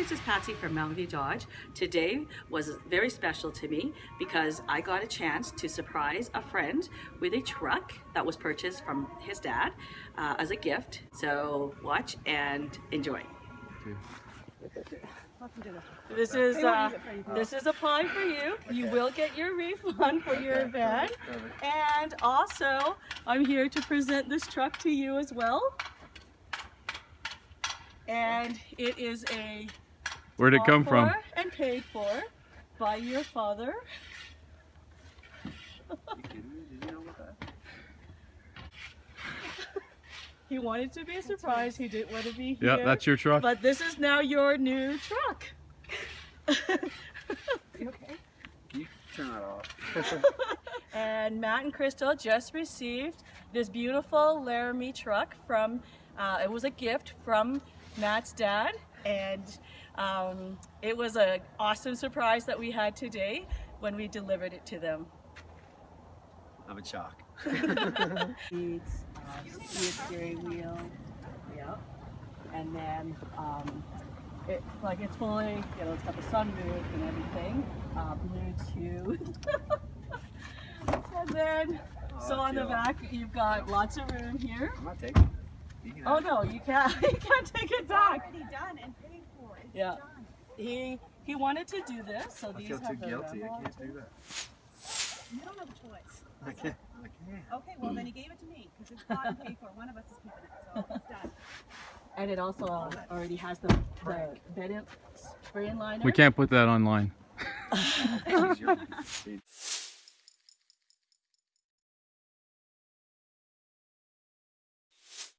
this is Patsy from Mountain Dodge. Today was very special to me because I got a chance to surprise a friend with a truck that was purchased from his dad uh, as a gift. So watch and enjoy. This is uh, this is a pie for you. You will get your refund for your event. And also, I'm here to present this truck to you as well. And it is a Where'd it come from? And paid for by your father. He wanted to be a surprise. He didn't want to be here. Yeah, that's your truck. But this is now your new truck. Okay? You turn that off. and Matt and Crystal just received this beautiful Laramie truck from, uh, it was a gift from Matt's dad. And um, it was an awesome surprise that we had today when we delivered it to them. I'm in shock. Needs uh, heated steering wheel, yeah, and then um, it like it's fully, you know, it's got the sunroof and everything, uh, Bluetooth, and then so on the back you've got lots of room here. I'm not taking it. You Oh no, you can't, you can't take it back. already done and paid for. It's Yeah. done. He he wanted to do this, so I these feel too have the guilty. I can't do that. You don't have a choice. I can't. I can't. Okay, well then he gave it to me because it's bought and paid for. One of us is keeping it, so it's done. And it also already has the the bed in, spray in liner. We can't put that online. It's easier. See,